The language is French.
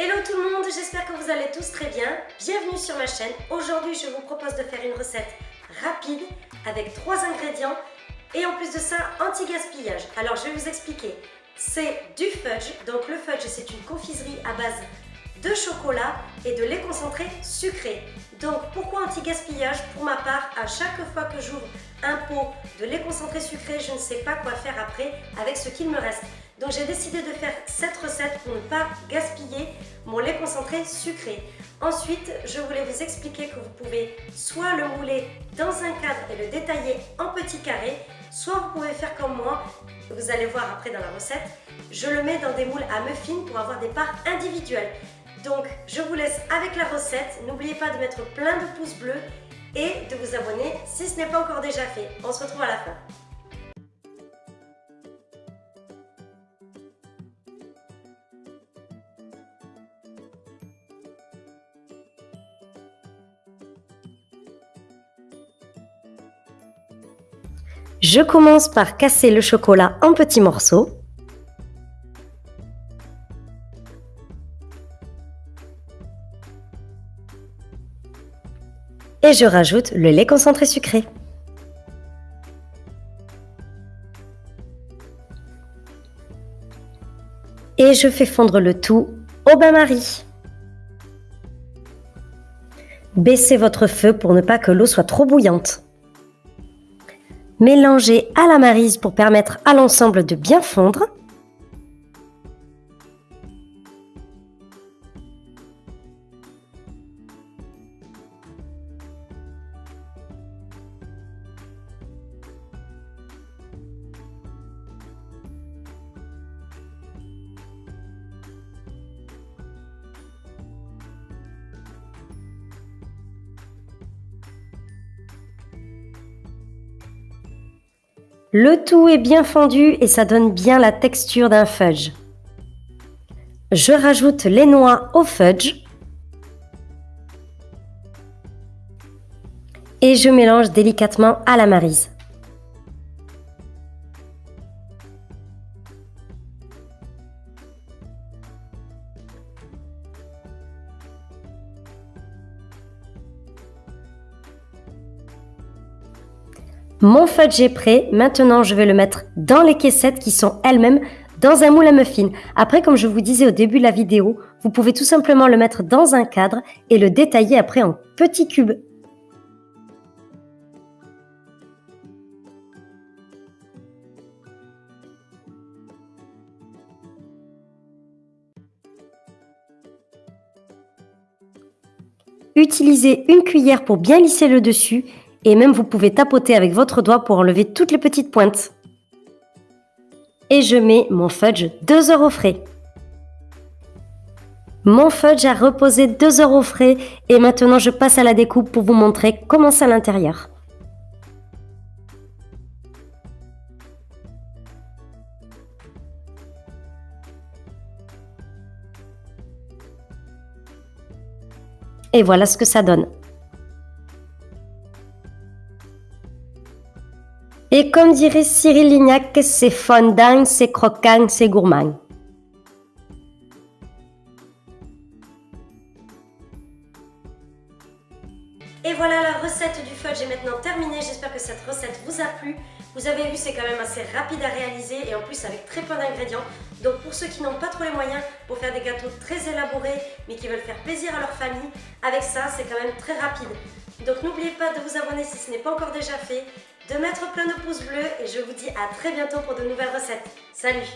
Hello tout le monde, j'espère que vous allez tous très bien. Bienvenue sur ma chaîne. Aujourd'hui, je vous propose de faire une recette rapide avec trois ingrédients et en plus de ça, anti-gaspillage. Alors, je vais vous expliquer. C'est du fudge. Donc, le fudge, c'est une confiserie à base de chocolat et de lait concentré sucré. Donc, pourquoi anti-gaspillage Pour ma part, à chaque fois que j'ouvre un pot de lait concentré sucré, je ne sais pas quoi faire après avec ce qu'il me reste. Donc j'ai décidé de faire cette recette pour ne pas gaspiller mon lait concentré sucré. Ensuite, je voulais vous expliquer que vous pouvez soit le mouler dans un cadre et le détailler en petits carrés, soit vous pouvez faire comme moi, vous allez voir après dans la recette, je le mets dans des moules à muffins pour avoir des parts individuelles. Donc, je vous laisse avec la recette. N'oubliez pas de mettre plein de pouces bleus et de vous abonner si ce n'est pas encore déjà fait. On se retrouve à la fin. Je commence par casser le chocolat en petits morceaux. Et je rajoute le lait concentré sucré. Et je fais fondre le tout au bain-marie. Baissez votre feu pour ne pas que l'eau soit trop bouillante. Mélangez à la marise pour permettre à l'ensemble de bien fondre. Le tout est bien fondu et ça donne bien la texture d'un fudge. Je rajoute les noix au fudge. Et je mélange délicatement à la marise. Mon fudge est prêt, maintenant je vais le mettre dans les caissettes qui sont elles-mêmes dans un moule à muffins. Après, comme je vous disais au début de la vidéo, vous pouvez tout simplement le mettre dans un cadre et le détailler après en petits cubes. Utilisez une cuillère pour bien lisser le dessus et même vous pouvez tapoter avec votre doigt pour enlever toutes les petites pointes. Et je mets mon fudge 2 heures au frais. Mon fudge a reposé 2 heures au frais et maintenant je passe à la découpe pour vous montrer comment c'est à l'intérieur. Et voilà ce que ça donne. Et comme dirait Cyril Lignac, c'est fondant, c'est croquant, c'est gourmand. Et voilà, la recette du fudge est maintenant terminée. J'espère que cette recette vous a plu. Vous avez vu, c'est quand même assez rapide à réaliser et en plus avec très peu d'ingrédients. Donc pour ceux qui n'ont pas trop les moyens pour faire des gâteaux très élaborés mais qui veulent faire plaisir à leur famille, avec ça, c'est quand même très rapide. Donc n'oubliez pas de vous abonner si ce n'est pas encore déjà fait de mettre plein de pouces bleus et je vous dis à très bientôt pour de nouvelles recettes. Salut